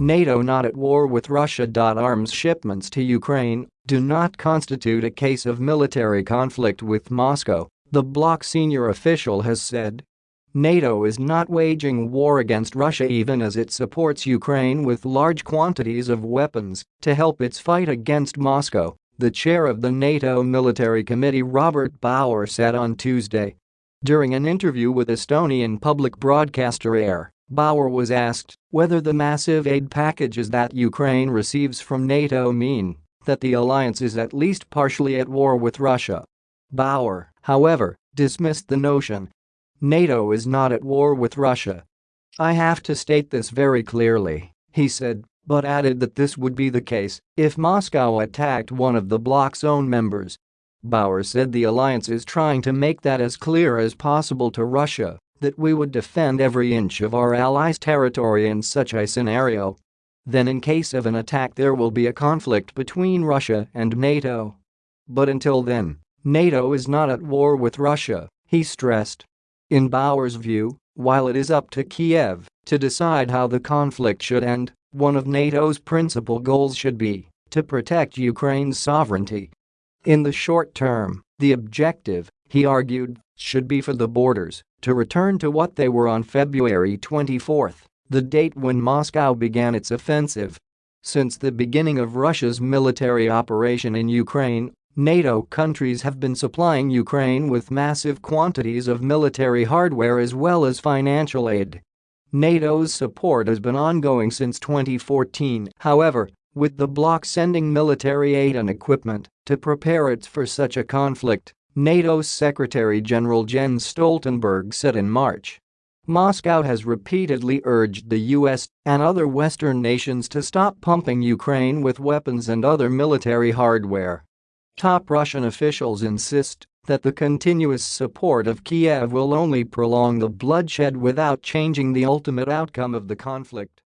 NATO not at war with Russia. Arms shipments to Ukraine do not constitute a case of military conflict with Moscow, the bloc senior official has said. NATO is not waging war against Russia even as it supports Ukraine with large quantities of weapons to help its fight against Moscow, the chair of the NATO Military Committee Robert Bauer said on Tuesday. During an interview with Estonian public broadcaster ERR, Bauer was asked whether the massive aid packages that Ukraine receives from NATO mean that the alliance is at least partially at war with Russia. Bauer, however, dismissed the notion. NATO is not at war with Russia. I have to state this very clearly, he said, but added that this would be the case if Moscow attacked one of the bloc's own members. Bauer said the alliance is trying to make that as clear as possible to Russia that we would defend every inch of our allies' territory in such a scenario. Then in case of an attack there will be a conflict between Russia and NATO. But until then, NATO is not at war with Russia, he stressed. In Bauer's view, while it is up to Kiev to decide how the conflict should end, one of NATO's principal goals should be to protect Ukraine's sovereignty. In the short term, the objective, he argued, should be for the borders to return to what they were on February 24, the date when Moscow began its offensive. Since the beginning of Russia's military operation in Ukraine, NATO countries have been supplying Ukraine with massive quantities of military hardware as well as financial aid. NATO's support has been ongoing since 2014, however, with the bloc sending military aid and equipment to prepare it for such a conflict NATO's Secretary-General Jens Stoltenberg said in March. Moscow has repeatedly urged the US and other Western nations to stop pumping Ukraine with weapons and other military hardware. Top Russian officials insist that the continuous support of Kiev will only prolong the bloodshed without changing the ultimate outcome of the conflict.